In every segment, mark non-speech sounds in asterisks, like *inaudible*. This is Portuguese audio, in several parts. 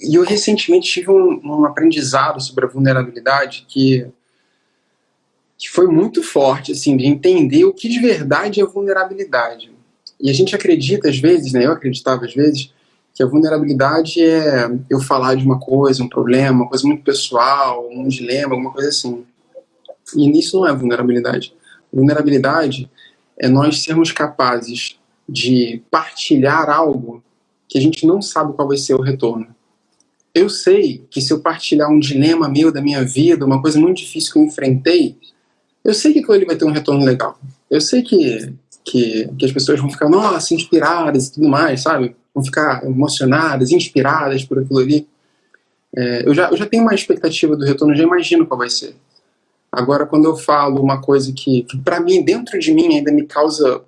e eu recentemente tive um, um, aprendizado sobre a vulnerabilidade que, que foi muito forte, assim, de entender o que de verdade é vulnerabilidade. E a gente acredita, às vezes, né, eu acreditava às vezes, que a vulnerabilidade é eu falar de uma coisa, um problema, uma coisa muito pessoal, um dilema, alguma coisa assim. E isso não é vulnerabilidade. Vulnerabilidade é nós sermos capazes de partilhar algo que a gente não sabe qual vai ser o retorno. Eu sei que se eu partilhar um dilema meu da minha vida, uma coisa muito difícil que eu enfrentei, eu sei que ali vai ter um retorno legal. Eu sei que, que, que as pessoas vão ficar, nossa, inspiradas e tudo mais, sabe? Vão ficar emocionadas, inspiradas por aquilo ali. É, eu, já, eu já tenho uma expectativa do retorno, já imagino qual vai ser. Agora, quando eu falo uma coisa que, que para mim, dentro de mim, ainda me causa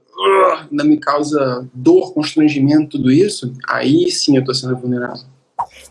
ainda me causa dor, constrangimento, tudo isso, aí sim eu estou sendo vulnerável.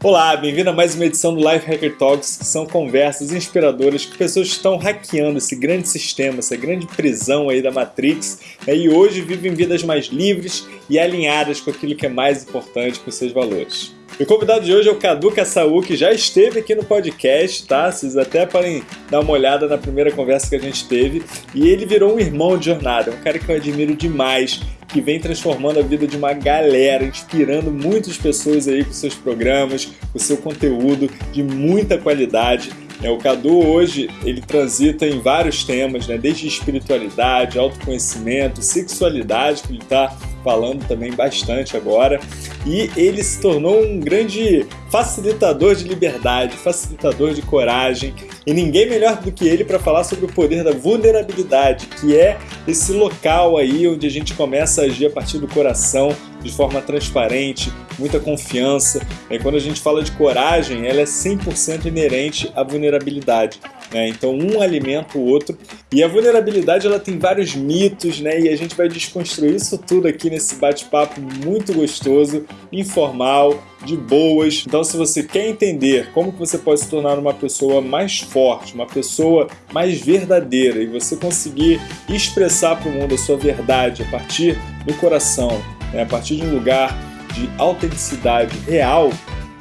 Olá, bem-vindo a mais uma edição do Life Hacker Talks, que são conversas inspiradoras com pessoas que estão hackeando esse grande sistema, essa grande prisão aí da Matrix, né, e hoje vivem vidas mais livres e alinhadas com aquilo que é mais importante, com seus valores. O convidado de hoje é o Cadu Saúl, que já esteve aqui no podcast, tá? Vocês até podem dar uma olhada na primeira conversa que a gente teve. E ele virou um irmão de jornada, um cara que eu admiro demais, que vem transformando a vida de uma galera, inspirando muitas pessoas aí com seus programas, com seu conteúdo de muita qualidade. É, o Cadu hoje ele transita em vários temas, né? desde espiritualidade, autoconhecimento, sexualidade, que ele está falando também bastante agora. E ele se tornou um grande facilitador de liberdade, facilitador de coragem. E ninguém melhor do que ele para falar sobre o poder da vulnerabilidade, que é esse local aí onde a gente começa a agir a partir do coração, de forma transparente, muita confiança. E quando a gente fala de coragem, ela é 100% inerente à vulnerabilidade. Né? Então um alimenta o outro. E a vulnerabilidade ela tem vários mitos, né? E a gente vai desconstruir isso tudo aqui nesse bate-papo muito gostoso, informal, de boas. Então, se você quer entender como que você pode se tornar uma pessoa mais forte, uma pessoa mais verdadeira e você conseguir expressar para o mundo a sua verdade a partir do coração, né? a partir de um lugar de autenticidade real,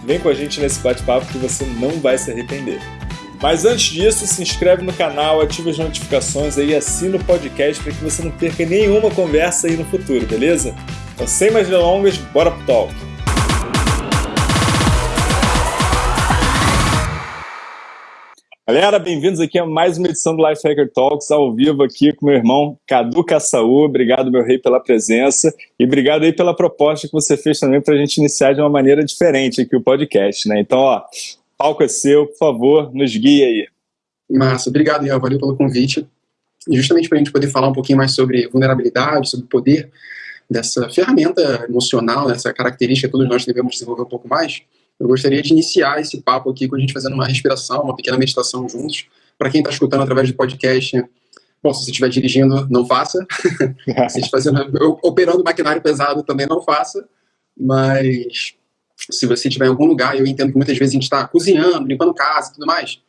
vem com a gente nesse bate-papo que você não vai se arrepender. Mas antes disso, se inscreve no canal, ativa as notificações aí, assina o podcast para que você não perca nenhuma conversa aí no futuro, beleza? Então, sem mais delongas, bora pro talk! Galera, bem-vindos aqui a mais uma edição do Life Hacker Talks, ao vivo aqui com meu irmão Cadu Caçaú. Obrigado, meu rei, pela presença e obrigado aí pela proposta que você fez também para a gente iniciar de uma maneira diferente aqui o podcast, né? Então, ó, palco é seu, por favor, nos guie aí. Massa, obrigado, Ian, valeu pelo convite. E justamente para a gente poder falar um pouquinho mais sobre vulnerabilidade, sobre o poder dessa ferramenta emocional, dessa característica que todos nós devemos desenvolver um pouco mais, eu gostaria de iniciar esse papo aqui com a gente fazendo uma respiração, uma pequena meditação juntos. Para quem está escutando através do podcast, bom, se você estiver dirigindo, não faça. *laughs* se estiver operando maquinário pesado, também não faça. Mas se você estiver em algum lugar, eu entendo que muitas vezes a gente está cozinhando, limpando casa e tudo mais,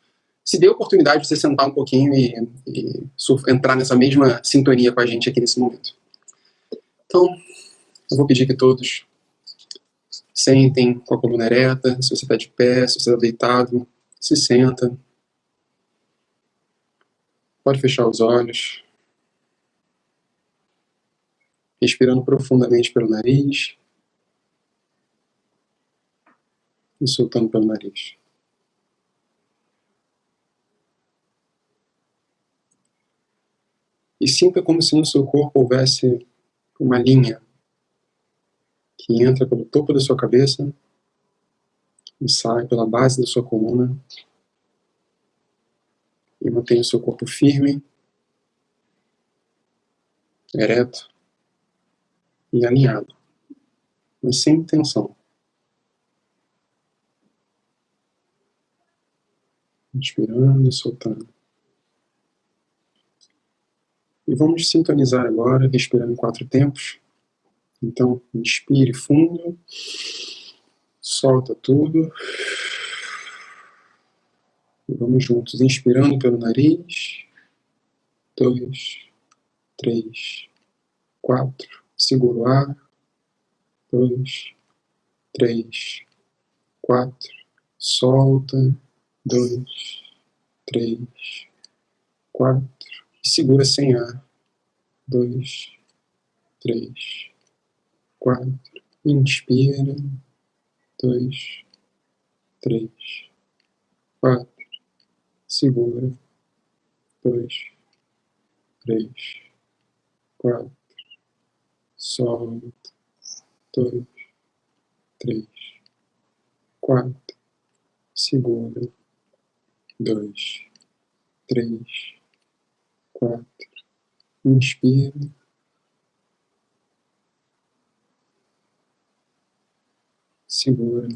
se dê a oportunidade de você sentar um pouquinho e, e entrar nessa mesma sintonia com a gente aqui nesse momento. Então, eu vou pedir que todos Sentem com a coluna ereta, se você está de pé, se você está deitado, se senta. Pode fechar os olhos. Respirando profundamente pelo nariz. E soltando pelo nariz. E sinta como se no seu corpo houvesse uma linha que entra pelo topo da sua cabeça e sai pela base da sua coluna e mantém o seu corpo firme, ereto e alinhado, mas sem tensão. Inspirando e soltando. E vamos sintonizar agora, respirando em quatro tempos. Então, inspire fundo, solta tudo. E vamos juntos, inspirando pelo nariz. Dois, três, quatro. Segura o ar. Dois, três, quatro. solta, dois, três, quatro, e segura sem ar, dois, três, quatro, inspira, dois, três, quatro, segura, dois, três, quatro, solta, dois, três, quatro, segura, dois, três, quatro, inspira, segura,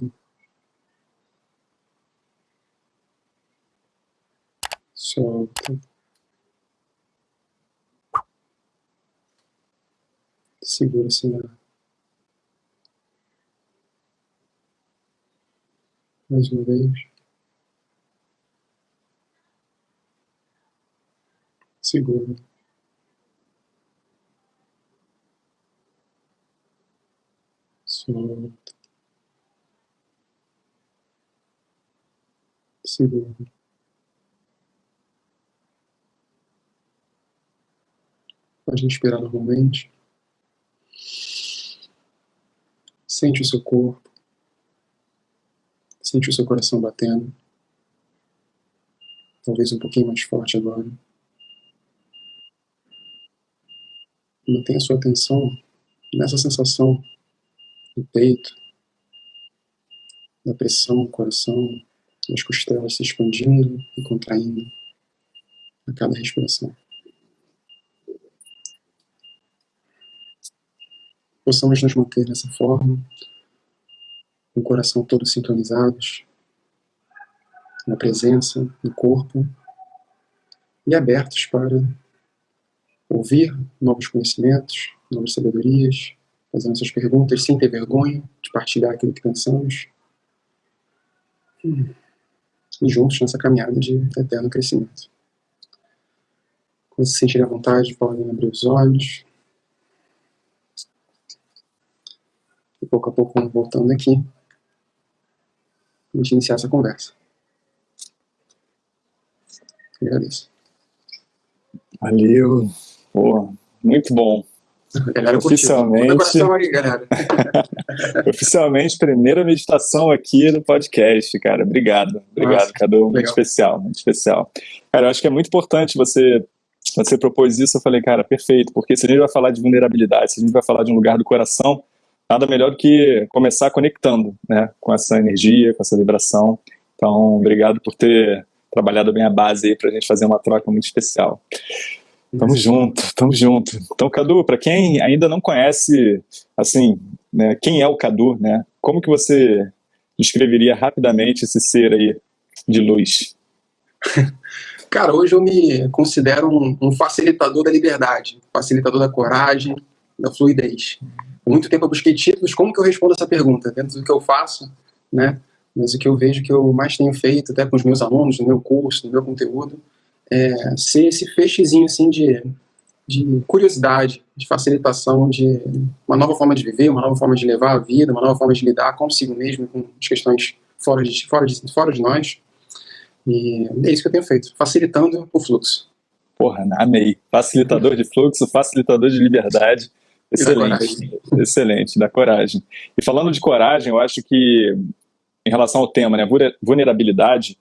solta, segura sem. Mais uma vez. Segura. Solta. Segura. Pode inspirar normalmente. Sente o seu corpo. Sente o seu coração batendo. Talvez um pouquinho mais forte agora. Mantenha sua atenção nessa sensação no peito, da pressão no coração, das costelas se expandindo e contraindo a cada respiração. Possamos nos manter nessa forma com o coração todo sintonizados, na presença, no corpo, e abertos para ouvir novos conhecimentos, novas sabedorias, fazer nossas perguntas sem ter vergonha de partilhar aquilo que pensamos. E juntos nessa caminhada de eterno crescimento. Quando se sentirem à vontade, podem abrir os olhos. E pouco a pouco vamos voltando aqui gente iniciar essa conversa. Agradeço. Valeu. Pô, muito bom. Oficialmente, aí, galera. *laughs* oficialmente, primeira meditação aqui no podcast, cara. Obrigado. Obrigado, Nossa, Cadu. Muito legal. especial, muito especial. Cara, eu acho que é muito importante você você propôs isso, eu falei, cara, perfeito, porque se a gente vai falar de vulnerabilidade, se a gente vai falar de um lugar do coração, nada melhor do que começar conectando né, com essa energia, com essa vibração. Então, obrigado por ter trabalhado bem a base aí para a gente fazer uma troca muito especial. Tamo junto, tamo junto. Então, Cadu, para quem ainda não conhece, assim, né, quem é o Cadu, né? Como que você descreveria rapidamente esse ser aí de luz? *laughs* Cara, hoje eu me considero um, um facilitador da liberdade, facilitador da coragem, da fluidez muito tempo eu busquei títulos, como que eu respondo essa pergunta? Dentro do que eu faço, né? Mas o que eu vejo que eu mais tenho feito, até com os meus alunos, no meu curso, no meu conteúdo, é ser esse feixezinho, assim, de, de curiosidade, de facilitação, de uma nova forma de viver, uma nova forma de levar a vida, uma nova forma de lidar consigo mesmo, com as questões fora de, fora de, fora de nós. E é isso que eu tenho feito, facilitando o fluxo. Porra, amei. Facilitador de fluxo, facilitador de liberdade. Excelente, excelente, da coragem. E falando de coragem, eu acho que, em relação ao tema, né, vulnerabilidade,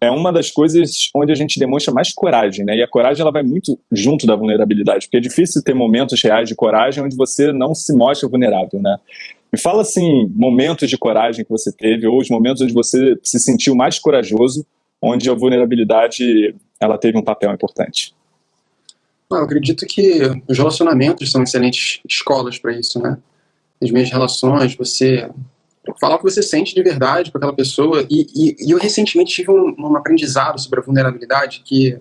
é uma das coisas onde a gente demonstra mais coragem, né? E a coragem ela vai muito junto da vulnerabilidade, porque é difícil ter momentos reais de coragem onde você não se mostra vulnerável, né? Me fala assim, momentos de coragem que você teve ou os momentos onde você se sentiu mais corajoso, onde a vulnerabilidade ela teve um papel importante. eu acredito que os relacionamentos são excelentes escolas para isso, né? As minhas relações, você falar o que você sente de verdade com aquela pessoa. E, e, e eu recentemente tive um, um, aprendizado sobre a vulnerabilidade que,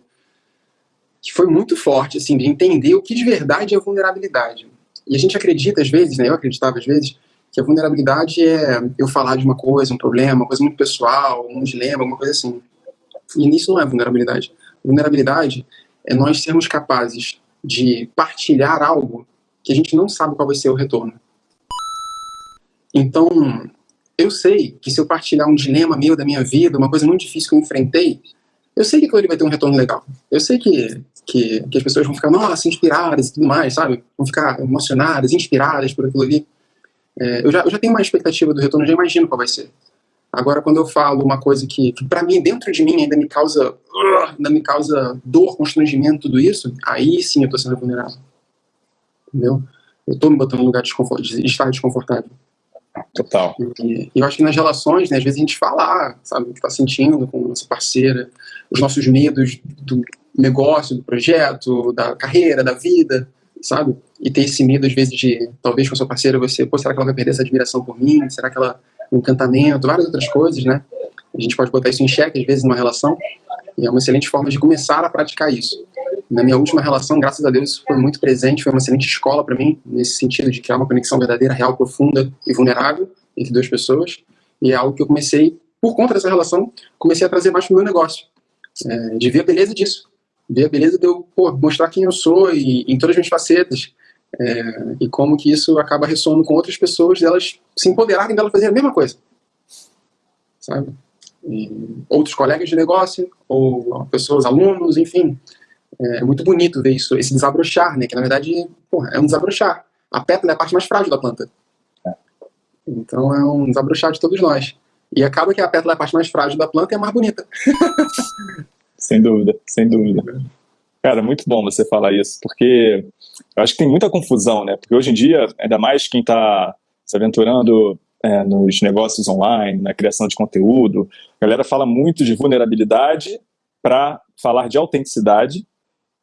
que foi muito forte, assim, de entender o que de verdade é vulnerabilidade. E a gente acredita às vezes, né, eu acreditava às vezes, que a vulnerabilidade é eu falar de uma coisa, um problema, uma coisa muito pessoal, um dilema, alguma coisa assim. E nisso não é vulnerabilidade. Vulnerabilidade é nós sermos capazes de partilhar algo que a gente não sabe qual vai ser o retorno. Então, eu sei que se eu partilhar um dilema meu da minha vida, uma coisa muito difícil que eu enfrentei, eu sei que ali vai ter um retorno legal. Eu sei que, que, que as pessoas vão ficar, nossa, inspiradas e tudo mais, sabe? Vão ficar emocionadas, inspiradas por aquilo ali. É, eu, já, eu já tenho uma expectativa do retorno, já imagino qual vai ser. Agora, quando eu falo uma coisa que, que para mim, dentro de mim, ainda me causa ainda me causa dor, constrangimento, tudo isso, aí sim eu tô sendo vulnerável. Entendeu? Eu tô me botando no lugar de, de estar desconfortável. Total. E, eu acho que nas relações, né, às vezes a gente fala, sabe, o que está sentindo com a nossa parceira, os nossos medos do negócio, do projeto, da carreira, da vida, sabe? E ter esse medo, às vezes, de, talvez com a sua parceira, você, pô, será que ela vai perder essa admiração por mim? Será que ela, encantamento, várias outras coisas, né? A gente pode botar isso em xeque, às vezes, numa relação, e é uma excelente forma de começar a praticar isso. Na minha última relação, graças a Deus, foi muito presente, foi uma excelente escola para mim, nesse sentido de criar uma conexão verdadeira, real, profunda e vulnerável entre duas pessoas. E é algo que eu comecei, por conta dessa relação, comecei a trazer mais para o meu negócio. É, de ver a beleza disso. Ver a beleza de eu pô, mostrar quem eu sou e em todas as minhas facetas. É, e como que isso acaba ressoando com outras pessoas, delas se empoderarem dela fazer a mesma coisa. Sabe? E outros colegas de negócio, ou pessoas, alunos, enfim. É muito bonito ver isso, esse desabrochar, né? Que na verdade porra, é um desabrochar. A pétala é a parte mais frágil da planta. É. Então é um desabrochar de todos nós. E acaba que a pétala é a parte mais frágil da planta e é a mais bonita. *laughs* sem dúvida, sem dúvida. Cara, muito bom você falar isso, porque eu acho que tem muita confusão, né? Porque hoje em dia, ainda mais quem está se aventurando é, nos negócios online, na criação de conteúdo, a galera fala muito de vulnerabilidade para falar de autenticidade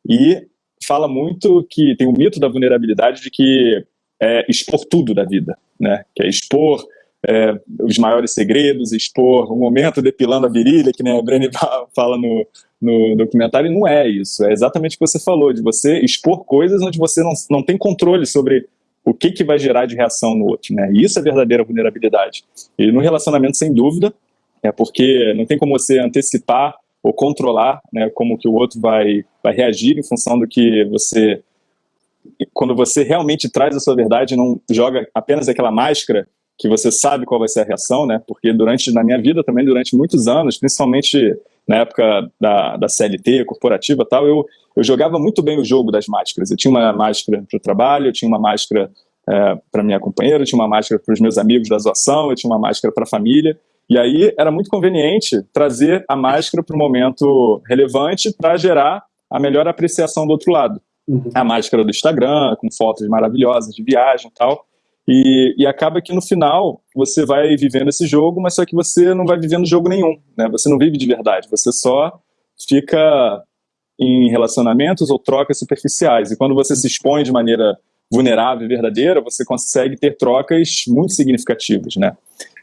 e fala muito que tem o mito da vulnerabilidade de que é expor tudo da vida, né? Que é expor é, os maiores segredos, expor o momento depilando a virilha, que nem a Brene *laughs* fala no, no documentário, e não é isso. É exatamente o que você falou, de você expor coisas onde você não, não tem controle sobre o que, que vai gerar de reação no outro. Né? E isso é verdadeira vulnerabilidade. E no relacionamento, sem dúvida, é porque não tem como você antecipar ou controlar né, como que o outro vai, vai reagir em função do que você... Quando você realmente traz a sua verdade, não joga apenas aquela máscara que você sabe qual vai ser a reação, né? Porque durante, na minha vida também, durante muitos anos, principalmente na época da, da CLT, corporativa tal, eu, eu jogava muito bem o jogo das máscaras. Eu tinha uma máscara para o trabalho, eu tinha uma máscara é, para minha companheira, eu tinha uma máscara para os meus amigos da zoação, eu tinha uma máscara para a família. E aí era muito conveniente trazer a máscara para o momento relevante para gerar a melhor apreciação do outro lado. Uhum. A máscara do Instagram, com fotos maravilhosas de viagem e tal. E, e, acaba que no final você vai vivendo esse jogo, mas só que você não vai vivendo jogo nenhum, né? Você não vive de verdade, você só fica em relacionamentos ou trocas superficiais. E quando você se expõe de maneira vulnerável e verdadeira, você consegue ter trocas muito significativas, né?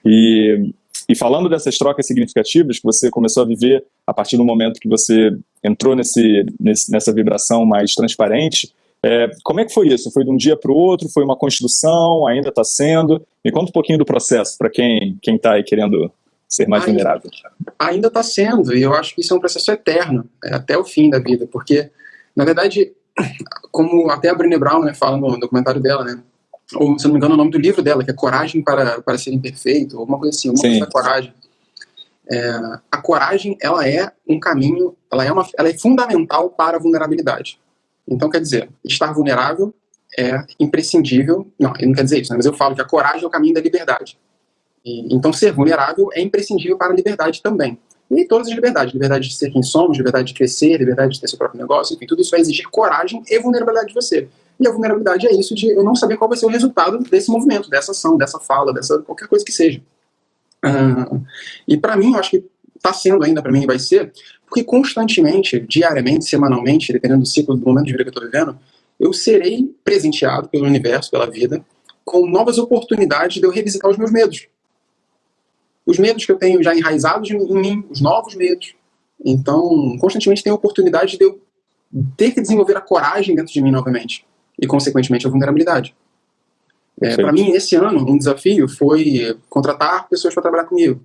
E, e falando dessas trocas significativas que você começou a viver a partir do momento que você entrou nesse, nesse nessa vibração mais transparente, é, como é que foi isso? Foi de um dia para o outro? Foi uma construção? Ainda está sendo? Me conta um pouquinho do processo para quem está aí querendo ser mais ainda, vulnerável. Ainda está sendo, e eu acho que isso é um processo eterno, é, até o fim da vida, porque, na verdade, como até a Brené Brown né, fala no documentário dela, né, ou, se não me engano, o nome do livro dela, que é Coragem para, para Ser Imperfeito, ou uma coisa assim, uma coisa da coragem. É, a coragem, ela é um caminho, ela é, uma, ela é fundamental para a vulnerabilidade. Então, quer dizer, estar vulnerável é imprescindível. Não, não quer dizer isso, né? mas eu falo que a coragem é o caminho da liberdade. E, então, ser vulnerável é imprescindível para a liberdade também. E todas as liberdades. Liberdade de ser quem somos, liberdade de crescer, liberdade de ter seu próprio negócio, enfim, tudo isso vai exigir coragem e vulnerabilidade de você. E a vulnerabilidade é isso de eu não saber qual vai ser o resultado desse movimento, dessa ação, dessa fala, dessa qualquer coisa que seja. Uh, e para mim, eu acho que está sendo ainda para mim vai ser, porque constantemente, diariamente, semanalmente, dependendo do ciclo do momento de vida que eu estou vivendo, eu serei presenteado pelo universo, pela vida, com novas oportunidades de eu revisitar os meus medos. Os medos que eu tenho já enraizados em mim, os novos medos. Então, constantemente tem a oportunidade de eu ter que desenvolver a coragem dentro de mim novamente. E, consequentemente, a vulnerabilidade. É, para mim, esse ano, um desafio foi contratar pessoas para trabalhar comigo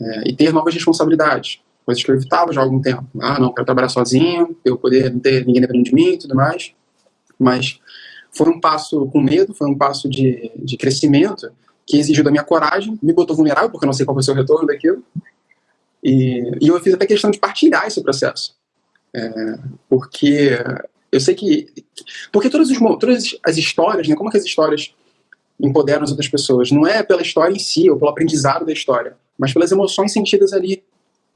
é, e ter novas responsabilidades, coisas que eu evitava já há algum tempo. Ah, não, quero trabalhar sozinho, eu poder não ter ninguém dependendo de mim e tudo mais. Mas foi um passo com medo, foi um passo de, de crescimento, que exigiu da minha coragem, me botou vulnerável, porque eu não sei qual vai ser o retorno daquilo. E, e eu fiz até questão de partilhar esse processo. É, porque eu sei que. Porque todas, os, todas as histórias, né, como é que as histórias empoderam as outras pessoas? Não é pela história em si, ou pelo aprendizado da história, mas pelas emoções sentidas ali.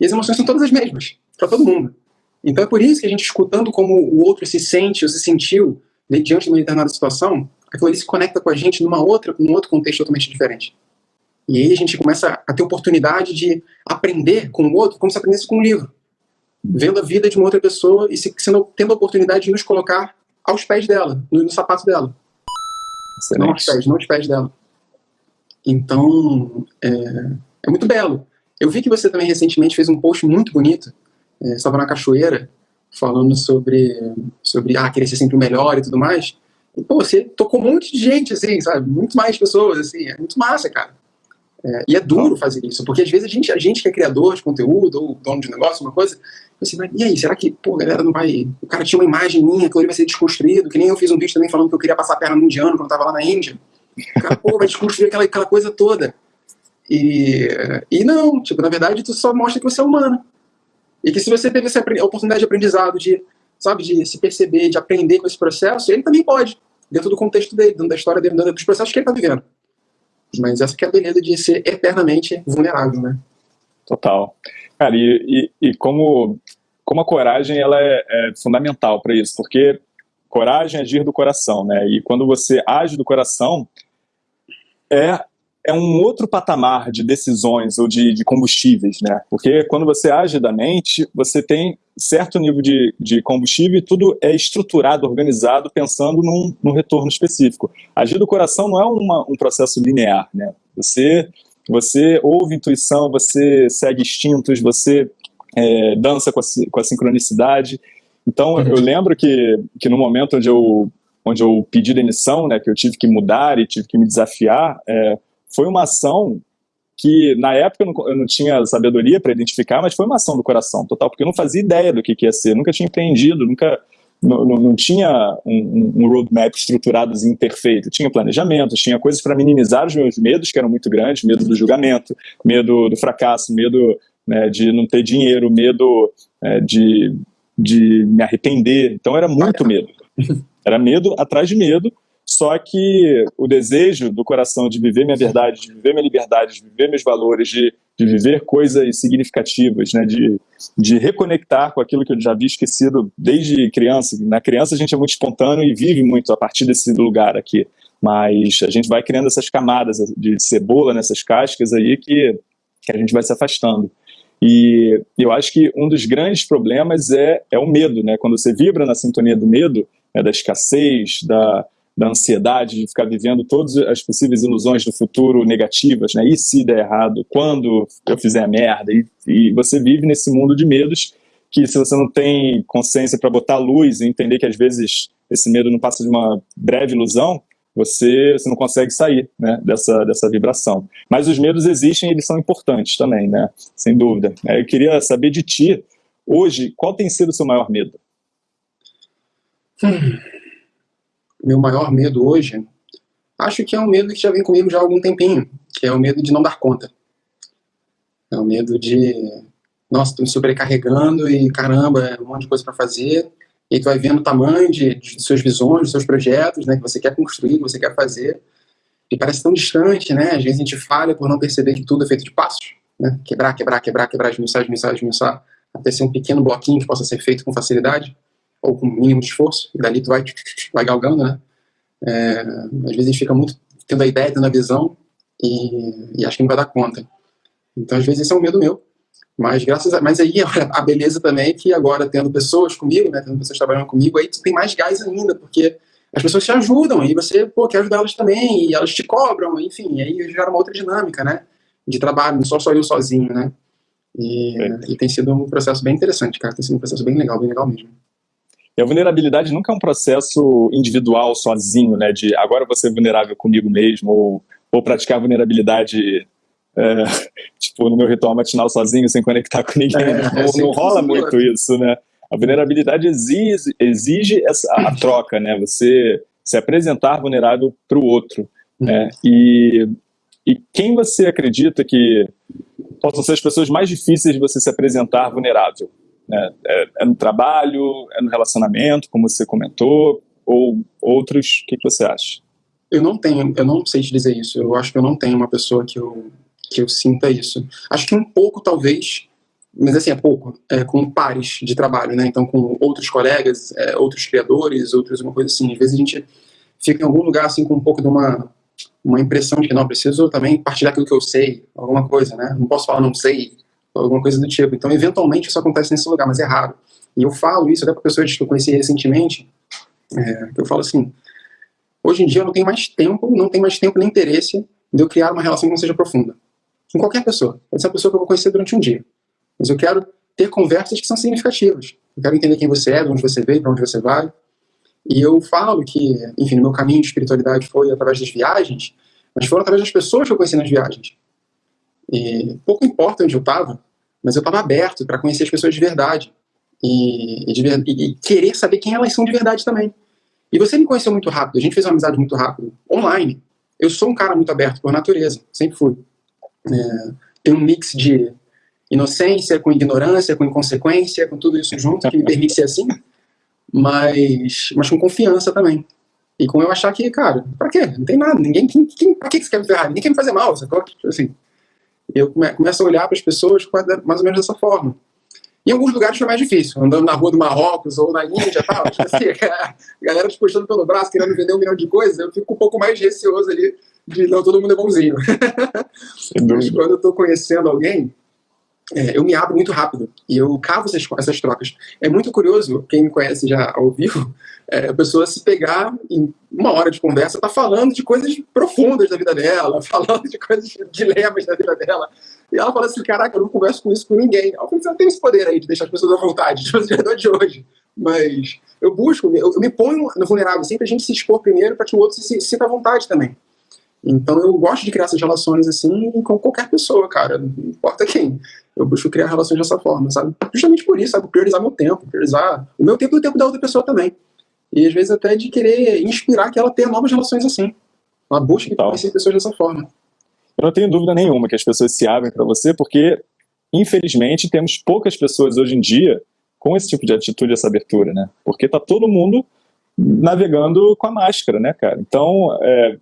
E as emoções são todas as mesmas, para todo mundo. Então é por isso que a gente, escutando como o outro se sente ou se sentiu né, diante de uma determinada situação, aquilo ali se conecta com a gente numa outra, num outro contexto totalmente diferente. E aí a gente começa a ter oportunidade de aprender com o outro como se aprendesse com um livro. Vendo a vida de uma outra pessoa e se, sendo, tendo a oportunidade de nos colocar aos pés dela, no, no sapato dela. Excelente. Não aos pés, não aos pés dela. Então, é, é, muito belo. Eu vi que você também recentemente fez um post muito bonito, é, estava na cachoeira, falando sobre, sobre ah, querer ser sempre o melhor e tudo mais. E, pô, você tocou um monte de gente, assim, sabe? Muito mais pessoas, assim. É muito massa, cara. É, e é duro fazer isso, porque às vezes a gente, a gente que é criador de conteúdo ou dono de negócio, uma coisa, assim, mas, e aí, será que, pô, a galera não vai. O cara tinha uma imagem minha, aquilo ali vai ser desconstruído, que nem eu fiz um vídeo também falando que eu queria passar a perna no indiano quando eu tava lá na Índia. O cara, pô, vai desconstruir aquela, aquela coisa toda. E, e não, tipo, na verdade, tu só mostra que você é humano. E que se você teve essa oportunidade de aprendizado, de, sabe, de se perceber, de aprender com esse processo, ele também pode, dentro do contexto dele, dentro da história dele, dentro dos processos que ele está vivendo. Mas essa que é a beleza de ser eternamente vulnerável, né? Total. Cara, e, e, e como, como a coragem ela é, é fundamental para isso, porque coragem é agir do coração, né? E quando você age do coração, é é um outro patamar de decisões ou de, de, combustíveis, né? Porque quando você age da mente, você tem certo nível de, de combustível e tudo é estruturado, organizado, pensando num, num retorno específico. Agir do coração não é uma, um processo linear, né? Você, você ouve intuição, você segue instintos, você é, dança com a, com a sincronicidade. Então, uhum. eu lembro que, que no momento onde eu, onde eu pedi demissão, né, que eu tive que mudar e tive que me desafiar, é, foi uma ação que na época eu não, eu não tinha sabedoria para identificar, mas foi uma ação do coração total, porque eu não fazia ideia do que, que ia ser, nunca tinha empreendido, nunca não, não, não tinha um, um, roadmap estruturado perfeito, tinha planejamento, tinha coisas para minimizar os meus medos, que eram muito grandes, medo do julgamento, medo do fracasso, medo né, de não ter dinheiro, medo é, de, de me arrepender, então era muito medo. Era medo atrás de medo, só que o desejo do coração de viver minha verdade, de viver minha liberdade, de viver meus valores, de, de viver coisas significativas, né, de, de reconectar com aquilo que eu já havia esquecido desde criança. Na criança a gente é muito espontâneo e vive muito a partir desse lugar aqui. Mas a gente vai criando essas camadas de cebola nessas cascas aí que, que a gente vai se afastando. E eu acho que um dos grandes problemas é, é o medo, né? Quando você vibra na sintonia do medo, né, da escassez, da, da ansiedade de ficar vivendo todas as possíveis ilusões do futuro negativas, né? E se der errado, quando eu fizer a merda, e, e você vive nesse mundo de medos que se você não tem consciência para botar luz e entender que às vezes esse medo não passa de uma breve ilusão, você, você não consegue sair né, dessa, dessa vibração. Mas os medos existem e eles são importantes também, né? Sem dúvida. É, eu queria saber de ti, hoje, qual tem sido o seu maior medo? Hum meu maior medo hoje, acho que é um medo que já vem comigo já há algum tempinho, que é o medo de não dar conta. É o medo de, nossa, estou me sobrecarregando e caramba, é um monte de coisa para fazer. E tu vai vendo o tamanho de, de suas visões, dos seus projetos, né, que você quer construir, que você quer fazer. E parece tão distante, né? Às vezes a gente falha por não perceber que tudo é feito de passos, né? Quebrar, quebrar, quebrar, quebrar, esmiuçar, esmiuçar, esmiuçar, até ser um pequeno bloquinho que possa ser feito com facilidade ou com mínimo de esforço, e dali tu vai, vai galgando, né? É, às vezes a gente fica muito tendo a ideia, tendo a visão, e, e acho que não vai dar conta. Então, às vezes, esse é um medo meu. Mas graças a, mas aí *laughs* a beleza também é que agora tendo pessoas comigo, né, tendo pessoas trabalhando comigo, aí tu tem mais gás ainda, porque as pessoas te ajudam e você, pô, quer ajudar elas também, e elas te cobram, enfim, aí gera uma outra dinâmica, né, de trabalho, não só só eu sozinho, né. E, é. e tem sido um processo bem interessante, cara, tem sido um processo bem legal, bem legal mesmo. E a vulnerabilidade nunca é um processo individual, sozinho, né? De agora vou ser vulnerável comigo mesmo, ou, ou praticar vulnerabilidade é, *laughs* tipo, no meu ritual matinal sozinho, sem conectar com ninguém. É, não, é não rola muito isso, né? A vulnerabilidade exige, exige essa, a troca, né? Você se apresentar vulnerável para o outro. Uhum. Né? E e quem você acredita que possam ser as pessoas mais difíceis de você se apresentar vulnerável? É, é, é no trabalho, é no relacionamento, como você comentou, ou outros? O que, que você acha? Eu não tenho, eu não sei te dizer isso. Eu acho que eu não tenho uma pessoa que eu, que eu sinta isso. Acho que um pouco, talvez, mas assim, é pouco, é, com pares de trabalho, né? Então, com outros colegas, é, outros criadores, outros, uma coisa assim. Às vezes a gente fica em algum lugar, assim, com um pouco de uma, uma impressão de que, não, preciso também partilhar aquilo que eu sei, alguma coisa, né? Não posso falar não sei, alguma coisa do tipo. Então, eventualmente, isso acontece nesse lugar, mas é raro. E eu falo isso até para pessoas que eu conheci recentemente, é, eu falo assim, hoje em dia eu não tenho mais tempo, não tenho mais tempo nem interesse de eu criar uma relação que não seja profunda. Com qualquer pessoa. Pode ser a pessoa que eu vou conhecer durante um dia. Mas eu quero ter conversas que são significativas. Eu quero entender quem você é, de onde você veio, para onde você vai. E eu falo que, enfim, meu caminho de espiritualidade foi através das viagens, mas foram através das pessoas que eu conheci nas viagens. E pouco importa onde eu estava, mas eu estava aberto para conhecer as pessoas de verdade. E, e, de, e, querer saber quem elas são de verdade também. E você me conheceu muito rápido, a gente fez uma amizade muito rápido, online. Eu sou um cara muito aberto por natureza, sempre fui. É, tem um mix de inocência, com ignorância, com inconsequência, com tudo isso junto, que me permite ser assim, mas, mas com confiança também. E com eu achar que, cara, pra quê? Não tem nada, ninguém, quem, quem, pra que você quer me ferrar? Ninguém quer me fazer mal, sacou? Assim, eu começo a olhar para as pessoas mais ou menos dessa forma. Em alguns lugares foi mais difícil, andando na rua do Marrocos ou na Índia e tal, *laughs* tipo assim, a galera te puxando pelo braço, querendo vender um milhão de coisas, eu fico um pouco mais receoso ali de não, todo mundo é bonzinho. Mas quando eu estou conhecendo alguém, é, eu me abro muito rápido e eu cavo essas, essas trocas. É muito curioso, quem me conhece já ao vivo, *laughs* é, a pessoa se pegar em uma hora de conversa, tá falando de coisas profundas da vida dela, *laughs* falando de coisas, dilemas da vida dela. E ela fala assim, caraca, eu não converso com isso com ninguém. Eu falei, não tem esse poder aí de deixar as pessoas à vontade, de de hoje. Mas eu busco, eu, eu me ponho no vulnerável, sempre a gente se expor primeiro para que o outro se, se sinta à vontade também. Então eu gosto de criar essas relações assim com qualquer pessoa, cara, não importa quem. Eu busco criar relações dessa forma, sabe? Justamente por isso, sabe? Priorizar meu tempo, priorizar o meu tempo e o tempo da outra pessoa também. E às vezes até de querer inspirar que ela tenha novas relações assim. Uma busca de conhecer pessoas dessa forma. Eu não tenho dúvida nenhuma que as pessoas se abrem para você, porque, infelizmente, temos poucas pessoas hoje em dia com esse tipo de atitude, essa abertura, né? Porque tá todo mundo navegando com a máscara, né, cara? Então, é,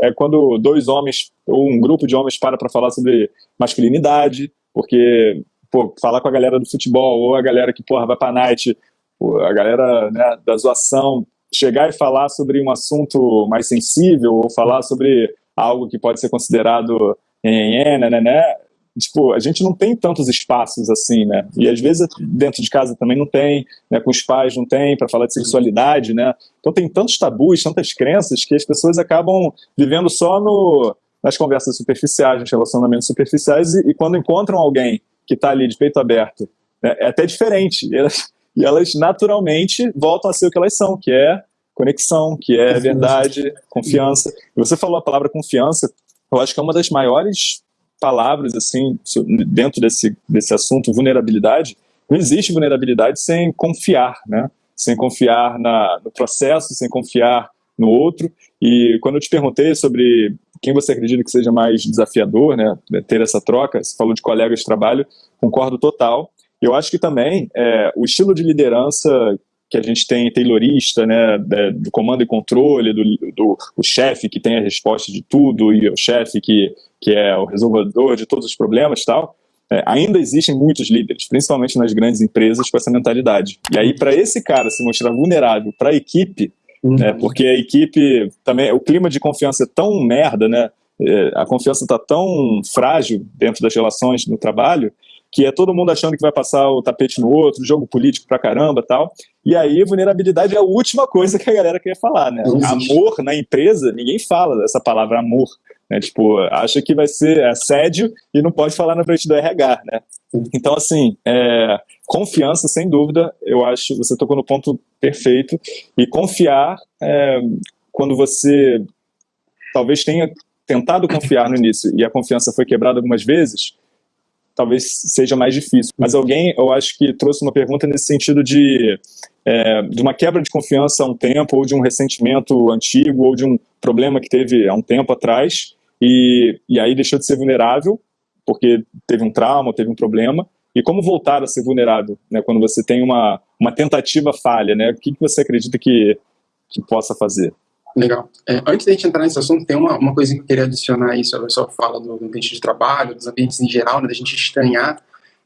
é quando dois homens, ou um grupo de homens para para falar sobre masculinidade, porque, pô, falar com a galera do futebol, ou a galera que, porra, vai pra night, a galera né, da zoação, chegar e falar sobre um assunto mais sensível, ou falar sobre algo que pode ser considerado né, né, né, tipo, a gente não tem tantos espaços assim, né? E às vezes dentro de casa também não tem, né? Com os pais não tem para falar de sexualidade, né? Então tem tantos tabus, tantas crenças que as pessoas acabam vivendo só no, nas conversas superficiais, nos relacionamentos superficiais e, e quando encontram alguém que está ali de peito aberto, né, é até diferente. E elas, e elas naturalmente voltam a ser o que elas são, que é conexão, que é verdade, confiança. E você falou a palavra confiança, eu acho que é uma das maiores palavras assim dentro desse, desse assunto, vulnerabilidade. Não existe vulnerabilidade sem confiar, né? Sem confiar na, no processo, sem confiar no outro. E quando eu te perguntei sobre quem você acredita que seja mais desafiador, né, ter essa troca, você falou de colegas de trabalho, concordo total. Eu acho que também é, o estilo de liderança que a gente tem taylorista, né, do comando e controle, do, do o chefe que tem a resposta de tudo e o chefe que, que é o resolvedor de todos os problemas e tal, é, ainda existem muitos líderes, principalmente nas grandes empresas, com essa mentalidade. E aí, para esse cara se mostrar vulnerável para a equipe, uhum. né, porque a equipe também, o clima de confiança é tão merda, né, é, a confiança está tão frágil dentro das relações no trabalho, que é todo mundo achando que vai passar o tapete no outro, jogo político pra caramba tal. E aí, vulnerabilidade é a última coisa que a galera quer falar, né? Amor na empresa, ninguém fala dessa palavra amor. Né? Tipo, acha que vai ser assédio e não pode falar na frente do RH, né? Então, assim, é, confiança, sem dúvida, eu acho, você tocou no ponto perfeito. E confiar, é, quando você talvez tenha tentado confiar no início e a confiança foi quebrada algumas vezes, talvez seja mais difícil. Mas alguém, eu acho que trouxe uma pergunta nesse sentido de, é, de uma quebra de confiança há um tempo, ou de um ressentimento antigo, ou de um problema que teve há um tempo atrás, e, e aí deixou de ser vulnerável porque teve um trauma, teve um problema, e como voltar a ser vulnerável, né, quando você tem uma, uma tentativa falha, né, o que, que você acredita que, que possa fazer? Legal. É, antes da gente entrar nesse assunto, tem uma, uma coisa que eu queria adicionar aí sobre a sua fala do, do ambiente de trabalho, dos ambientes em geral, né, da gente estranhar,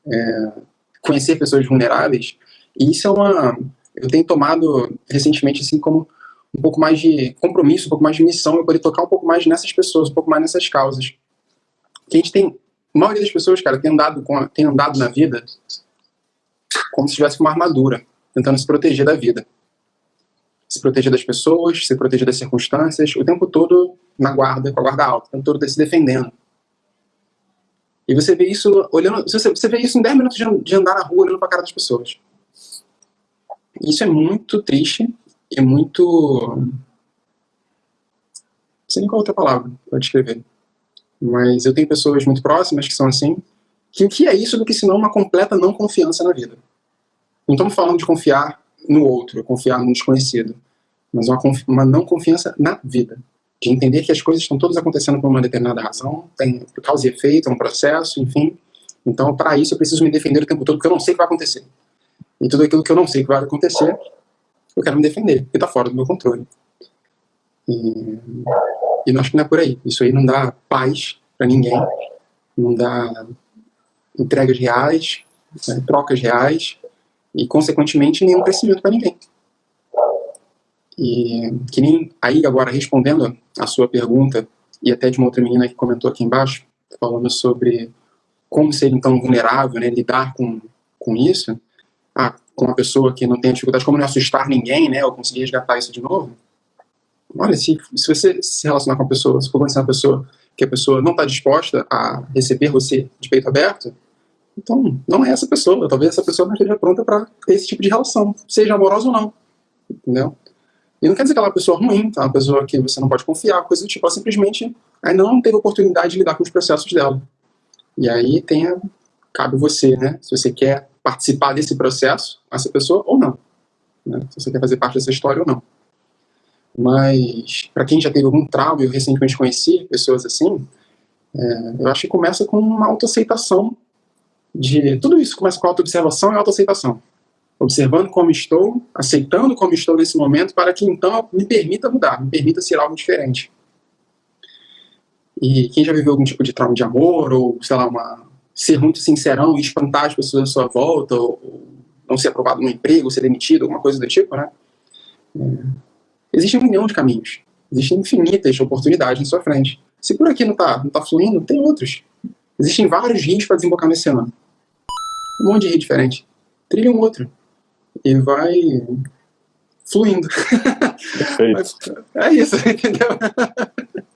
é, conhecer pessoas vulneráveis, e isso é uma... Eu tenho tomado recentemente assim como um pouco mais de compromisso, um pouco mais de missão, eu poder tocar um pouco mais nessas pessoas, um pouco mais nessas causas. Que a gente tem, a maioria das pessoas, cara, tem andado, com, tem andado na vida como se tivesse uma armadura, tentando se proteger da vida. Se proteger das pessoas, se proteger das circunstâncias, o tempo todo na guarda, com a guarda alta, o tempo todo se defendendo. E você vê isso olhando, você, vê isso em 10 minutos de, andar na rua olhando para a cara das pessoas. Isso é muito triste e muito... Não sei nem qual outra palavra para descrever. Mas eu tenho pessoas muito próximas que são assim, que o que é isso do que senão uma completa não confiança na vida. Não estamos falando de confiar no outro, confiar no desconhecido, mas uma, uma não confiança na vida. De entender que as coisas estão todas acontecendo por uma determinada razão, tem causa e efeito, é um processo, enfim. Então, para isso, eu preciso me defender o tempo todo, porque eu não sei o que vai acontecer. E tudo aquilo que eu não sei que vai acontecer, eu quero me defender, porque está fora do meu controle. E e acho que não é por aí. Isso aí não dá paz para ninguém, não dá entregas reais, né, trocas reais e, consequentemente, nenhum crescimento para ninguém. E que nem aí agora respondendo a sua pergunta e até de uma outra menina que comentou aqui embaixo, falando sobre como ser então vulnerável, né, lidar com, com isso, com uma pessoa que não tem dificuldade, como não assustar ninguém, né, ou conseguir resgatar isso de novo, Olha, se, se você se relacionar com a pessoa, se for conhecer uma pessoa que a pessoa não está disposta a receber você de peito aberto, então não é essa pessoa. Talvez essa pessoa não esteja pronta para esse tipo de relação, seja amorosa ou não. Entendeu? E não quer dizer que ela é uma pessoa ruim, tá? uma pessoa que você não pode confiar, coisa do tipo. Ela simplesmente ainda não teve oportunidade de lidar com os processos dela. E aí tem a, cabe você, né? Se você quer participar desse processo, essa pessoa ou não. Né? Se você quer fazer parte dessa história ou não. Mas, para quem já teve algum trauma, eu recentemente conheci pessoas assim, é, eu acho que começa com uma autoaceitação de... Tudo isso começa com autoobservação e autoaceitação. Observando como estou, aceitando como estou nesse momento, para que então me permita mudar, me permita ser algo diferente. E quem já viveu algum tipo de trauma de amor, ou, sei lá, uma, ser muito sincerão e espantar as pessoas à sua volta, ou, ou não ser aprovado no emprego, ser demitido, alguma coisa do tipo, né? É Existem um milhão de caminhos. Existem infinitas oportunidades na sua frente. Se por aqui não está não tá fluindo, tem outros. Existem vários rios para desembocar no oceano. Um monte de rio diferente. Trilha um outro. E vai fluindo. Perfeito. *laughs* é isso, *laughs* entendeu?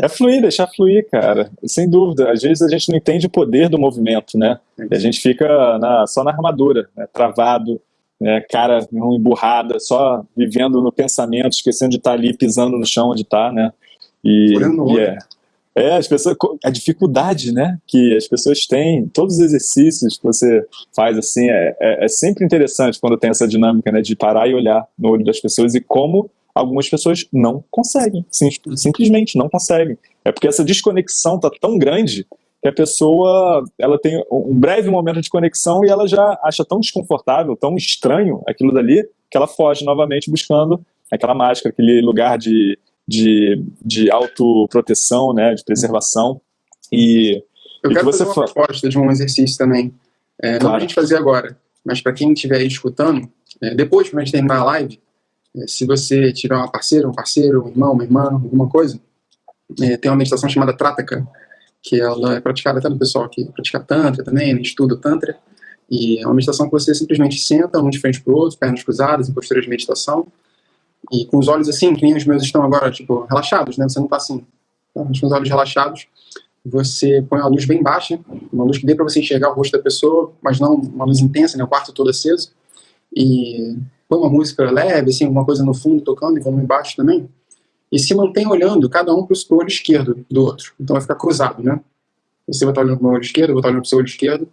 É fluir, deixar fluir, cara. Sem dúvida. Às vezes a gente não entende o poder do movimento, né? E a gente fica na, só na armadura, né? travado, né, cara emburrada, só vivendo no pensamento, esquecendo de estar ali pisando no chão onde está, né? E, e é, é, as pessoas, a dificuldade, né, que as pessoas têm, todos os exercícios que você faz, assim, é, é, é, sempre interessante quando tem essa dinâmica, né, de parar e olhar no olho das pessoas e como algumas pessoas não conseguem, sim, simplesmente não conseguem. É porque essa desconexão está tão grande que a pessoa ela tem um breve momento de conexão e ela já acha tão desconfortável, tão estranho aquilo dali, que ela foge novamente buscando aquela máscara, aquele lugar de, de, de autoproteção, né, de preservação. E, Eu e quero que você fazer uma proposta de um exercício também. É, não claro. para a gente fazer agora, mas para quem estiver aí escutando, é, depois, para a gente terminar a live, se você tiver uma parceira, um parceiro, um irmão, uma irmã, alguma coisa, é, tem uma meditação chamada Trataka, que ela é praticada até no pessoal que pratica Tantra também, né, estuda Tantra, e é uma meditação que você simplesmente senta um de frente para o outro, pernas cruzadas, em postura de meditação, e com os olhos assim, que nem os meus estão agora, tipo, relaxados, né, você não está assim, tá? com os olhos relaxados, você põe a luz bem baixa, uma luz que dê para você enxergar o rosto da pessoa, mas não uma luz intensa, né, o quarto todo aceso, e põe uma música leve, assim, alguma coisa no fundo tocando, e volume baixo também, e se mantém olhando cada um para o olho esquerdo do outro. Então vai ficar cruzado, né? Você vai estar olhando para o olho esquerdo, eu vou estar olhando para o seu olho esquerdo,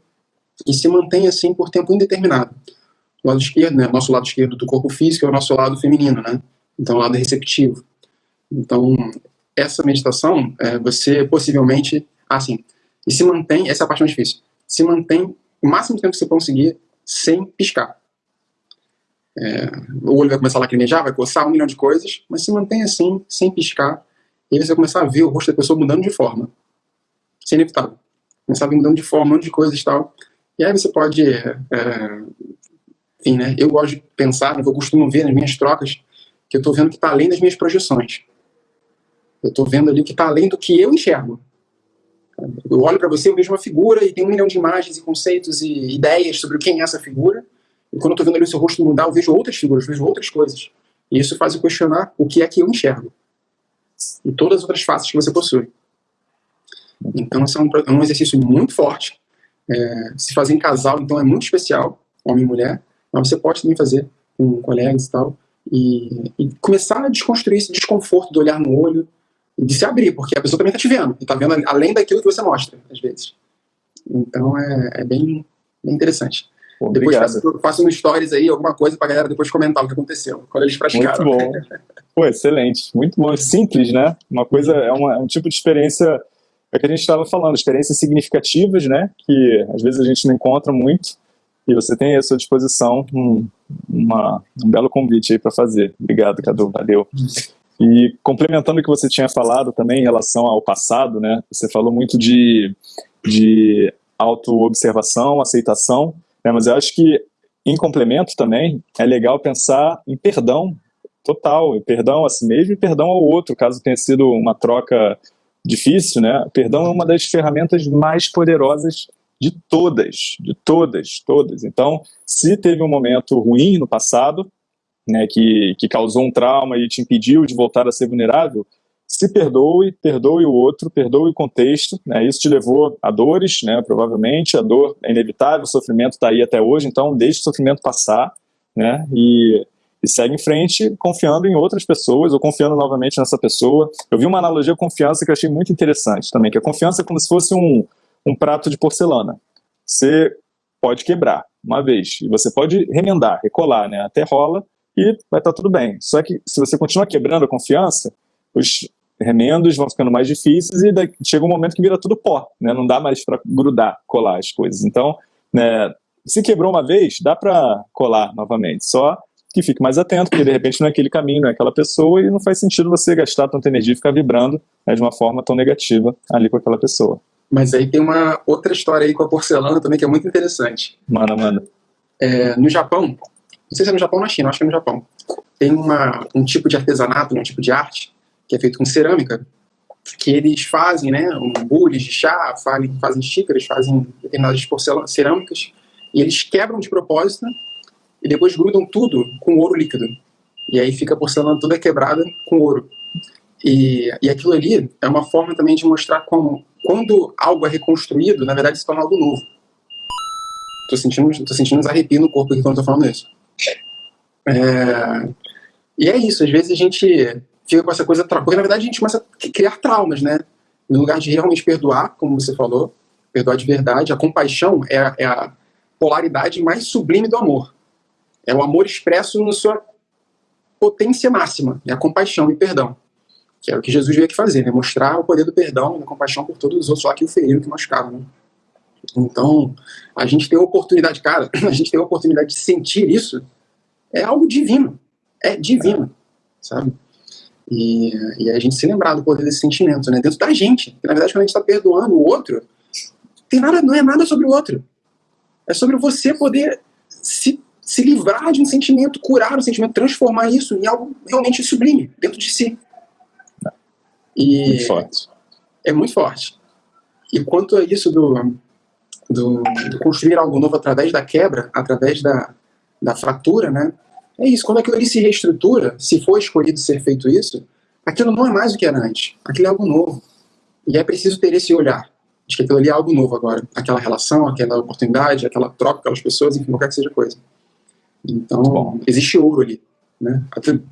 e se mantém assim por tempo indeterminado. O lado esquerdo, né, nosso lado esquerdo do corpo físico é o nosso lado feminino, né? Então o lado receptivo. Então essa meditação, é, você possivelmente, assim, e se mantém, essa é a parte mais difícil, se mantém o máximo tempo que você conseguir sem piscar. É, o olho vai começar a lacrimejar, vai coçar um milhão de coisas, mas se mantém assim, sem piscar, e você vai começar a ver o rosto da pessoa mudando de forma. Isso é inevitável. Começar a ver mudando de forma, um monte de coisas e tal. E aí você pode, é, enfim, né, eu gosto de pensar, eu costumo ver nas minhas trocas, que eu estou vendo que está além das minhas projeções. Eu estou vendo ali o que está além do que eu enxergo. Eu olho para você, eu vejo uma figura e tem um milhão de imagens e conceitos e ideias sobre quem é essa figura. E quando eu estou vendo ali o seu rosto mudar, eu vejo outras figuras, vejo outras coisas. E isso faz eu questionar o que é que eu enxergo. E todas as outras faces que você possui. Então, é um, é um exercício muito forte. É, se fazer em casal, então, é muito especial, homem e mulher. Mas você pode também fazer com colegas e tal. E, e começar a desconstruir esse desconforto do olhar no olho, de se abrir, porque a pessoa também está te vendo, e está vendo além daquilo que você mostra, às vezes. Então é, é bem, bem, interessante. Depois faço no stories aí alguma coisa para a galera depois comentar o que aconteceu, quando eles praticaram. Muito bom. Pô, excelente. Muito bom. Simples, né? Uma coisa, é, uma, é um tipo de experiência é que a gente estava falando, experiências significativas, né? Que às vezes a gente não encontra muito. E você tem à sua disposição um, uma, um belo convite aí para fazer. Obrigado, Cadu. Valeu. E complementando o que você tinha falado também em relação ao passado, né? Você falou muito de, de auto-observação, aceitação, né? mas eu acho que, em complemento também, é legal pensar em perdão total, perdão a si mesmo e perdão ao outro, caso tenha sido uma troca difícil, né? Perdão é uma das ferramentas mais poderosas de todas, de todas, todas. Então, se teve um momento ruim no passado, né, que, que causou um trauma e te impediu de voltar a ser vulnerável, se perdoe, perdoe o outro, perdoe o contexto, né, isso te levou a dores, né, provavelmente, a dor é inevitável, o sofrimento está aí até hoje, então deixe o sofrimento passar, né, e, e segue em frente confiando em outras pessoas ou confiando novamente nessa pessoa. Eu vi uma analogia confiança que eu achei muito interessante também, que a confiança é como se fosse um, um prato de porcelana. Você pode quebrar uma vez, e você pode remendar, recolar, né, até rola, e vai estar tudo bem. Só que se você continuar quebrando a confiança, os remendos vão ficando mais difíceis e chega um momento que vira tudo pó, né? não dá mais para grudar, colar as coisas. Então, né, se quebrou uma vez, dá para colar novamente, só que fique mais atento, porque de repente não é aquele caminho, não é aquela pessoa e não faz sentido você gastar tanta energia e ficar vibrando né, de uma forma tão negativa ali com aquela pessoa. Mas aí tem uma outra história aí com a porcelana também que é muito interessante. Manda, manda. É, no Japão, não sei se é no Japão ou na China, acho que é no Japão. Tem uma, um tipo de artesanato, um tipo de arte, que é feito com cerâmica, que eles fazem, né, um bules de chá, fazem, xícaras, fazem determinadas porcelanas cerâmicas, e eles quebram de propósito e depois grudam tudo com ouro líquido. E aí fica a porcelana toda quebrada com ouro. E, e aquilo ali é uma forma também de mostrar como, quando algo é reconstruído, na verdade se torna algo novo. Tô sentindo, tô sentindo uns arrepios no corpo aqui quando tô falando isso. É... E é isso, às vezes a gente fica com essa coisa, porque na verdade a gente começa a criar traumas, né? No lugar de realmente perdoar, como você falou, perdoar de verdade, a compaixão é a, é a polaridade mais sublime do amor. É o amor expresso na sua potência máxima, é a compaixão e perdão. Que é o que Jesus veio aqui fazer, né? Mostrar o poder do perdão e da compaixão por todos os outros lá que o feriram, que machucaram, né? Então, a gente tem a oportunidade, cara, *clears throat* a gente tem a oportunidade de sentir isso é algo divino. É divino, sabe? E, e a gente se lembrar do poder desse sentimento, né? Dentro da gente. Porque, na verdade, quando a gente está perdoando o outro, tem nada, não é nada sobre o outro. É sobre você poder se, se livrar de um sentimento, curar o um sentimento, transformar isso em algo realmente sublime, dentro de si. E muito forte. É muito forte. E quanto a isso do, do, do construir algo novo através da quebra, através da, da fratura, né? É isso, quando aquilo ali se reestrutura, se for escolhido ser feito isso, aquilo não é mais o que era antes, aquilo é algo novo. E é preciso ter esse olhar, de que aquilo ali é algo novo agora, aquela relação, aquela oportunidade, aquela troca, aquelas pessoas, enfim, qualquer que seja coisa. Então, Bom. existe ouro ali, né?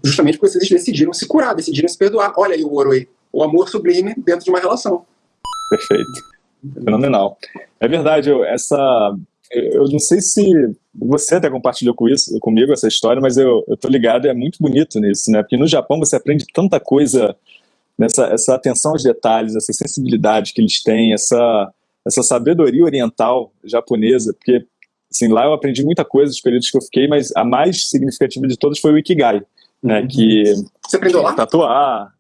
Justamente porque vocês decidiram se curar, decidiram se perdoar. Olha aí o ouro aí, o amor sublime dentro de uma relação. Perfeito. Fenomenal. É verdade, essa eu não sei se você até compartilhou com isso, comigo essa história, mas eu, eu tô ligado e é muito bonito nisso, né? Porque no Japão você aprende tanta coisa nessa essa atenção aos detalhes, essa sensibilidade que eles têm, essa, essa sabedoria oriental japonesa, porque assim, lá eu aprendi muita coisa nos períodos que eu fiquei, mas a mais significativa de todas foi o Ikigai, né, uhum. que... Você aprendeu lá? Tatuar.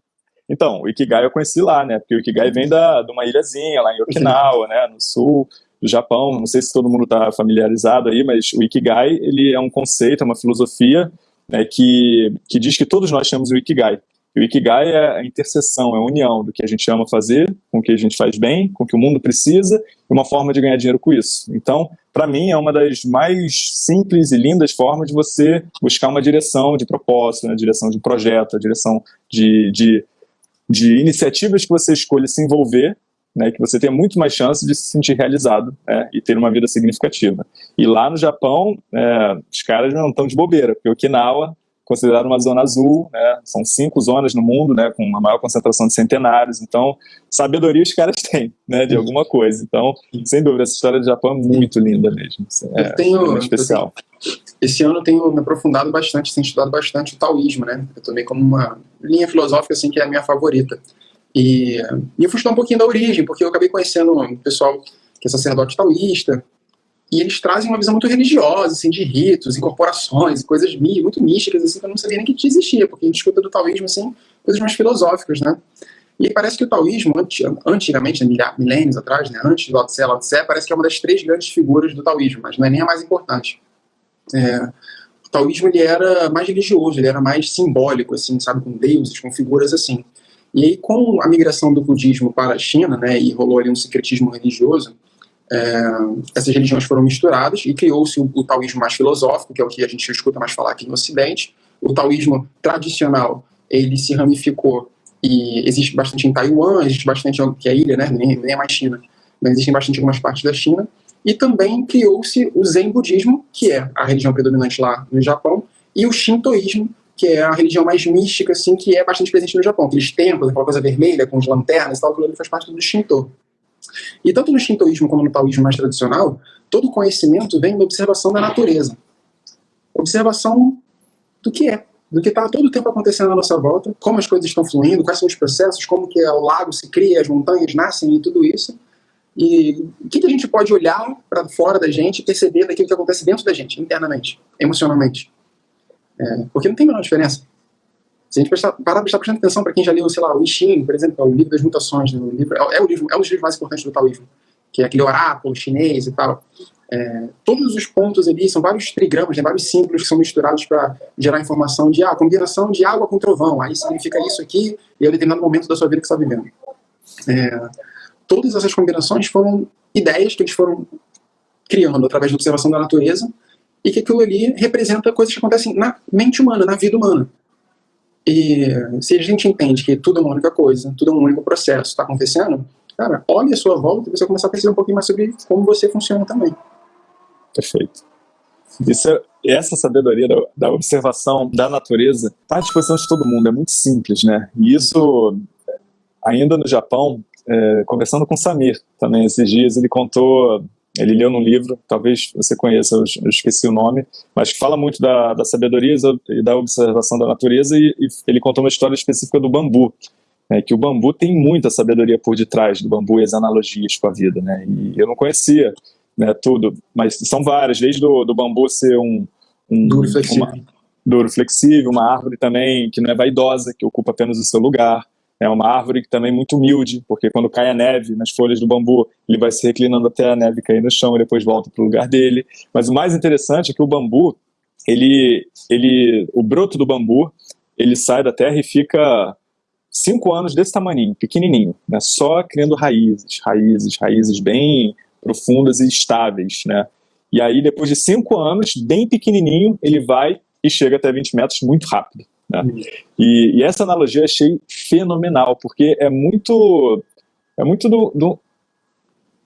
Então, o Ikigai eu conheci lá, né, porque o Ikigai vem da, de uma ilhazinha lá em Okinawa, né, no sul do Japão, não sei se todo mundo está familiarizado aí, mas o Ikigai, ele é um conceito, é uma filosofia né, que, que diz que todos nós temos o Ikigai. E o Ikigai é a interseção, é a união do que a gente ama fazer, com o que a gente faz bem, com o que o mundo precisa, e uma forma de ganhar dinheiro com isso. Então, para mim, é uma das mais simples e lindas formas de você buscar uma direção de propósito, né, direção de projeto, a direção de, de, de iniciativas que você escolhe se envolver né, que você tenha muito mais chance de se sentir realizado né, e ter uma vida significativa. E lá no Japão, é, os caras não estão de bobeira, porque Okinawa considerado uma zona azul, né? São cinco zonas no mundo, né? Com uma maior concentração de centenários. Então, sabedoria os caras têm, né? De alguma coisa. Então, sem dúvida, essa história do Japão é muito linda mesmo. É, eu tenho, especial. Eu tenho, esse ano eu tenho me aprofundado bastante, tenho estudado bastante o taoísmo, né? Eu tomei como uma linha filosófica assim que é a minha favorita. E, e eu fui estudar um pouquinho da origem, porque eu acabei conhecendo um pessoal que é sacerdote taoísta, e eles trazem uma visão muito religiosa, assim, de ritos, incorporações, coisas muito místicas, assim, que eu não sabia nem que existia, porque a gente escuta do taoísmo, assim, coisas mais filosóficas, né? E parece que o taoísmo, antigamente, né, milênios atrás, né, antes do Lao Tse, Lao parece que é uma das três grandes figuras do taoísmo, mas não é nem a mais importante. É, o taoísmo, ele era mais religioso, ele era mais simbólico, assim, sabe, com deuses, com figuras assim. E aí, com a migração do budismo para a China, né, e rolou ali um secretismo religioso, é, essas religiões foram misturadas e criou-se o, o, taoísmo mais filosófico, que é o que a gente escuta mais falar aqui no Ocidente. O taoísmo tradicional, ele se ramificou e existe bastante em Taiwan, existe bastante, que é ilha, né, nem, nem é mais China, mas existem bastante em algumas partes da China. E também criou-se o Zen budismo, que é a religião predominante lá no Japão, e o Shintoísmo, que é a religião mais mística, assim, que é bastante presente no Japão. Aqueles templos, aquela coisa vermelha com as lanternas e tal, aquilo faz parte do Shinto. E tanto no shintoísmo como no taoísmo mais tradicional, todo conhecimento vem da observação da natureza. Observação do que é, do que está todo o tempo acontecendo à nossa volta, como as coisas estão fluindo, quais são os processos, como que o lago se cria, as montanhas nascem e tudo isso. E o que, que a gente pode olhar para fora da gente e perceber daquilo que acontece dentro da gente, internamente, emocionalmente. É, porque não tem a menor diferença. Se a gente prestar, parar para prestar bastante atenção para quem já leu, sei lá, o I por exemplo, é o livro das mutações, né, o livro, é, é, o livro, é um dos livros mais importantes do taoísmo, que é aquele oráculo chinês e tal. É, todos os pontos ali são vários trigramas, né, vários símbolos que são misturados para gerar informação de ah, combinação de água com trovão, aí significa isso aqui, e é um determinado momento da sua vida que você está vivendo. É, todas essas combinações foram ideias que eles foram criando através da observação da natureza, e que aquilo ali representa coisas que acontecem na mente humana, na vida humana. E se a gente entende que tudo é uma única coisa, tudo é um único processo, está acontecendo, cara, olhe a sua volta e você começar a perceber um pouquinho mais sobre como você funciona também. Perfeito. Isso é, essa sabedoria da, da, observação da natureza está à disposição de todo mundo, é muito simples, né? E isso, ainda no Japão, é, conversando com o Samir também esses dias, ele contou ele leu num livro, talvez você conheça, eu, esqueci o nome, mas que fala muito da, da sabedoria e da observação da natureza e, e, ele contou uma história específica do bambu, né, que o bambu tem muita sabedoria por detrás do bambu e as analogias com a vida, né, e eu não conhecia né, tudo, mas são várias, desde do, do bambu ser um, um duro flexível. Uma, duro flexível, uma árvore também que não é vaidosa, que ocupa apenas o seu lugar, é uma árvore que também é muito humilde, porque quando cai a neve nas folhas do bambu, ele vai se reclinando até a neve cair no chão e depois volta para o lugar dele. Mas o mais interessante é que o bambu, ele, ele, o broto do bambu, ele sai da terra e fica cinco anos desse tamanho, pequenininho, né? só criando raízes, raízes, raízes bem profundas e estáveis, né? E aí, depois de cinco anos, bem pequenininho, ele vai e chega até 20 metros muito rápido. Né? E, e, essa analogia eu achei fenomenal, porque é muito, é muito do, do,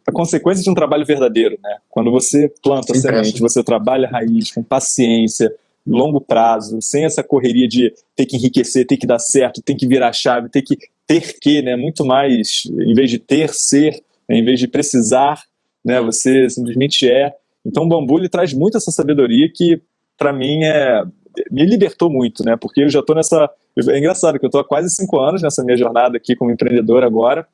a consequência de um trabalho verdadeiro. Né? Quando você planta a semente, você trabalha a raiz com paciência, longo prazo, sem essa correria de ter que enriquecer, ter que dar certo, tem que virar chave, ter que ter que, né? muito mais, em vez de ter, ser, né? em vez de precisar, né? você simplesmente é. Então o bambu ele traz muito essa sabedoria que, para mim, é, me libertou muito, né? Porque eu já estou nessa É engraçado que eu estou há quase cinco anos nessa minha jornada aqui como empreendedor agora,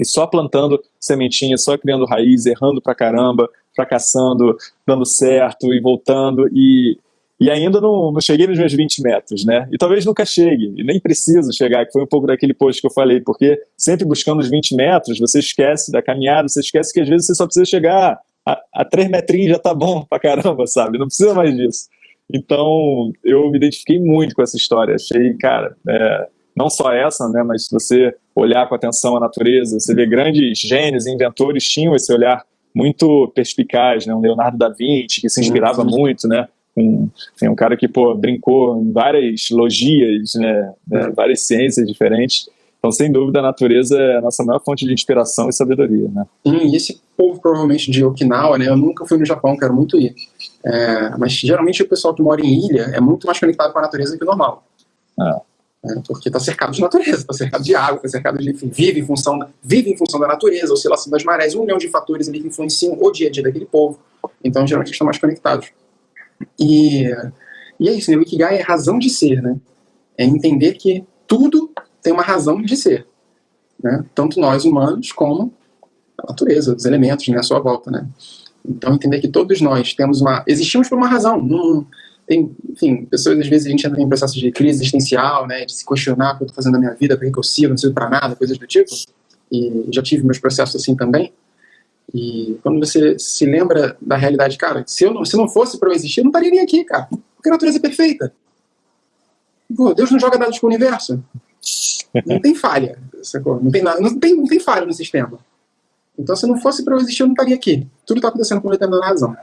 e só plantando sementinha, só criando raiz, errando pra caramba, fracassando, dando certo e voltando, e, e ainda não, não cheguei nos meus 20 metros, né? E talvez nunca chegue, e nem preciso chegar, que foi um pouco daquele post que eu falei, porque sempre buscando os 20 metros, você esquece da caminhada, você esquece que às vezes você só precisa chegar a, a 3 metrinhos já tá bom pra caramba, sabe? Não precisa mais disso. Então, eu me identifiquei muito com essa história. Achei, cara, é, não só essa, né, mas se você olhar com atenção a natureza, você vê grandes gênios e inventores tinham esse olhar muito perspicaz, né, um Leonardo da Vinci, que se inspirava uhum. muito, né, um, um cara que, pô, brincou em várias logias, né, né, várias ciências diferentes, então, sem dúvida, a natureza é a nossa maior fonte de inspiração e sabedoria, né? Hum, e esse povo, provavelmente, de Okinawa, né? Eu nunca fui no Japão, quero muito ir. É, mas, geralmente, o pessoal que mora em ilha é muito mais conectado com a natureza que o normal. Ah. É, porque está cercado de natureza, está cercado de água, está cercado de... Enfim, vive em, função da, vive em função da natureza, oscilação das marés, um milhão de fatores ali que influenciam o dia a dia daquele povo. Então, geralmente, estão mais conectados. E, e é isso, né? O Ikigai é razão de ser, né? É entender que tudo tem uma razão de ser. Né? Tanto nós humanos como a natureza, os elementos né, à sua volta. Né? Então, entender que todos nós temos uma. Existimos por uma razão. Tem, enfim, pessoas às vezes a gente entra em processo de crise existencial, né, de se questionar o que eu estou fazendo na minha vida, para que eu sigo, não sirvo para nada, coisas do tipo. E já tive meus processos assim também. E quando você se lembra da realidade, cara, se, eu não, se não fosse para eu existir, eu não estaria nem aqui, cara. Porque a natureza é perfeita. Pô, Deus não joga dados com o universo. Não tem falha, sacou? Não tem, nada, não, tem, não tem falha no sistema. Então, se não fosse para eu existir, eu não estaria aqui. Tudo está acontecendo por determinada razão.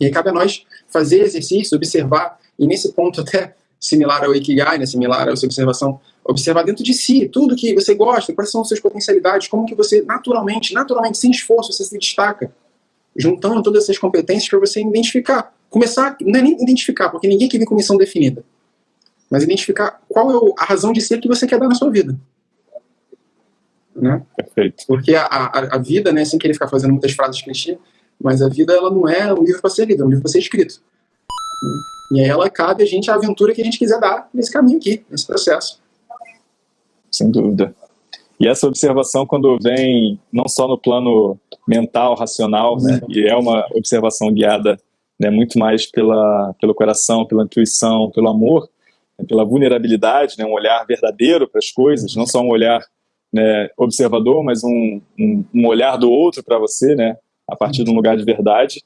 E aí cabe a nós fazer exercício, observar, e nesse ponto até similar ao Ikigai, né, similar à sua observação, observar dentro de si tudo que você gosta, quais são as suas potencialidades, como que você naturalmente, naturalmente, sem esforço, você se destaca, juntando todas essas competências para você identificar. Começar, não é nem identificar, porque ninguém quer vir com missão definida mas identificar qual é a razão de ser que você quer dar na sua vida. Né? Perfeito. Porque a, a, a vida, né, sem querer ficar fazendo muitas frases clichê, mas a vida ela não é um livro para ser lido, é um livro para ser escrito. E aí ela cabe a gente a aventura que a gente quiser dar nesse caminho aqui, nesse processo. Sem dúvida. E essa observação, quando vem não só no plano mental, racional, né, e é uma observação guiada né, muito mais pela, pelo coração, pela intuição, pelo amor, pela vulnerabilidade, né, um olhar verdadeiro para as coisas, não só um olhar né, observador, mas um, um, um olhar do outro para você, né, a partir de um lugar de verdade,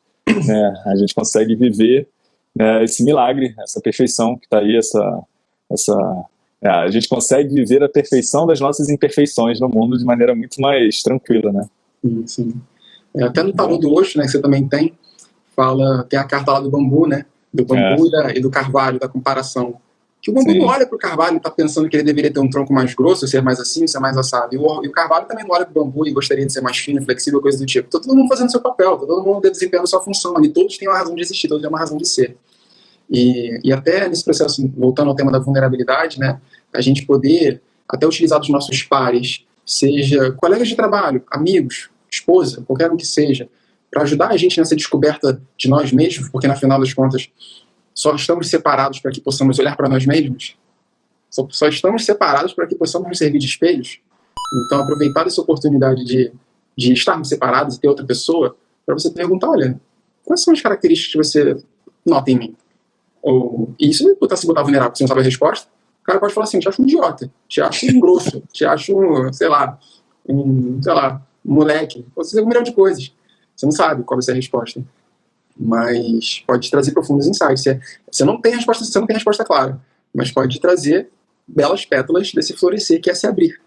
né, a gente consegue viver né, esse milagre, essa perfeição que está aí, essa, essa, é, a gente consegue viver a perfeição das nossas imperfeições no mundo de maneira muito mais tranquila, né? Sim, sim. É, até no tarô do Osho, né, que você também tem, fala, tem a carta lá do bambu, né, do bambu é. e, da, e do carvalho, da comparação que o bambu Sim. não olha para o carvalho e está pensando que ele deveria ter um tronco mais grosso, ser mais assim, ser mais assado. E o, e o carvalho também não olha para o bambu e gostaria de ser mais fino, flexível, coisa do tipo. Está todo mundo fazendo seu papel, tá todo mundo desempenhando sua função ali. Todos têm uma razão de existir, todos têm uma razão de ser. E, e até nesse processo, voltando ao tema da vulnerabilidade, né, a gente poder até utilizar dos nossos pares, seja colegas de trabalho, amigos, esposa, qualquer um que seja, para ajudar a gente nessa descoberta de nós mesmos, porque na final das contas só estamos separados para que possamos olhar para nós mesmos? Só, só estamos separados para que possamos nos servir de espelhos? Então, aproveitar essa oportunidade de, de estarmos separados e ter outra pessoa, para você perguntar, olha, quais são as características que você nota em mim? Ou, e isso botar se botar vulnerável, você não sabe a resposta, o cara pode falar assim, te acho um idiota, te acho um grosso, te acho, um, sei lá, um, sei lá, um moleque, pode ser um milhão de coisas. Você não sabe qual vai ser a resposta mas pode trazer profundos insights. Você não tem resposta, você não tem resposta clara, mas pode trazer belas pétalas desse florescer que é se abrir.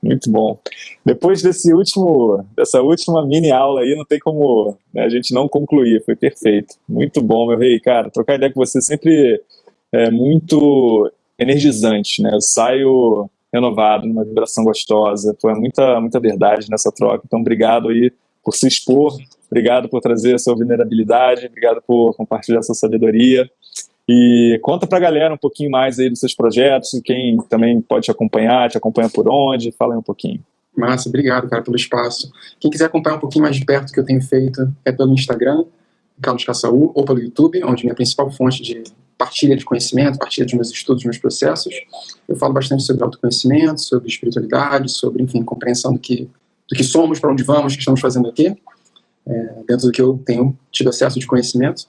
Muito bom. Depois desse último, dessa última mini aula aí, não tem como né, a gente não concluir, foi perfeito. Muito bom, meu rei, cara. Trocar ideia com você sempre é muito energizante, né? Eu saio renovado, numa vibração gostosa. Foi muita, muita verdade nessa troca. Então, obrigado aí por se expor, Obrigado por trazer a sua vulnerabilidade, obrigado por compartilhar sua sabedoria. E conta para a galera um pouquinho mais aí dos seus projetos, quem também pode te acompanhar, te acompanha por onde, fala aí um pouquinho. Massa, obrigado, cara, pelo espaço. Quem quiser acompanhar um pouquinho mais de perto do que eu tenho feito é pelo Instagram, Carlos Caçaú, ou pelo YouTube, onde minha principal fonte de, partilha de conhecimento, partilha dos meus estudos, dos meus processos. Eu falo bastante sobre autoconhecimento, sobre espiritualidade, sobre, enfim, compreensão do que, do que somos, para onde vamos, o que estamos fazendo aqui, é, dentro do que eu tenho tido acesso de conhecimento.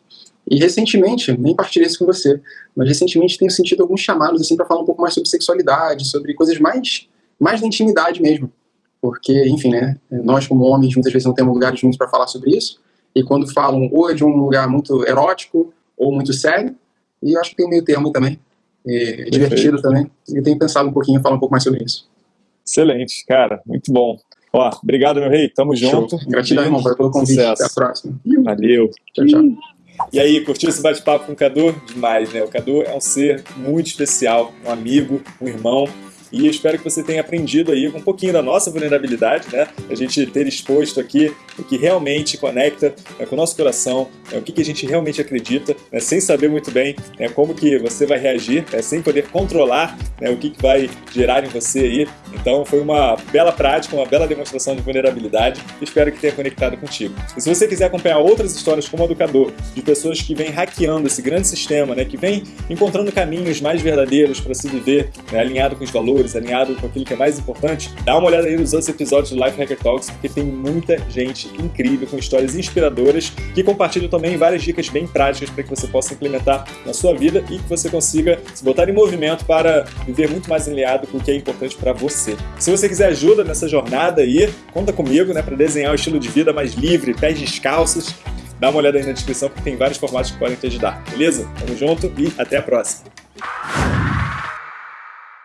E recentemente, nem partilhei isso com você, mas recentemente tenho sentido alguns chamados assim para falar um pouco mais sobre sexualidade, sobre coisas mais, mais da intimidade mesmo. Porque, enfim, né, nós como homens muitas vezes não temos lugares juntos para falar sobre isso, e quando falam ou é de um lugar muito erótico ou muito sério, e eu acho que tem um meio termo também, é, divertido também, e tenho pensado um pouquinho, falar um pouco mais sobre isso. Excelente, cara, muito bom. Ó, obrigado, meu rei, tamo junto. Gratidão, irmão, pelo convite, Sucesso. até a próxima. Valeu. Tchau, tchau. E aí, curtiu esse bate-papo com o Cadu? Demais, né? O Cadu é um ser muito especial, um amigo, um irmão, e espero que você tenha aprendido aí um pouquinho da nossa vulnerabilidade, né? A gente ter exposto aqui o que realmente conecta né, com o nosso coração, né, o que, que a gente realmente acredita, né, sem saber muito bem né, como que você vai reagir, né, sem poder controlar né, o que, que vai gerar em você aí. Então foi uma bela prática, uma bela demonstração de vulnerabilidade. Espero que tenha conectado contigo. E se você quiser acompanhar outras histórias como a do Cadu, de pessoas que vêm hackeando esse grande sistema, né, que vêm encontrando caminhos mais verdadeiros para se viver alinhado com os valores, alinhado com aquilo que é mais importante, dá uma olhada aí nos outros episódios do Life Hacker Talks, porque tem muita gente incrível com histórias inspiradoras que compartilham também várias dicas bem práticas para que você possa implementar na sua vida e que você consiga se botar em movimento para viver muito mais alinhado com o que é importante para você. Se você quiser ajuda nessa jornada aí, conta comigo, né, para desenhar o um estilo de vida mais livre, pés descalços. Dá uma olhada aí na descrição porque tem vários formatos que podem te ajudar, beleza? Tamo junto e até a próxima!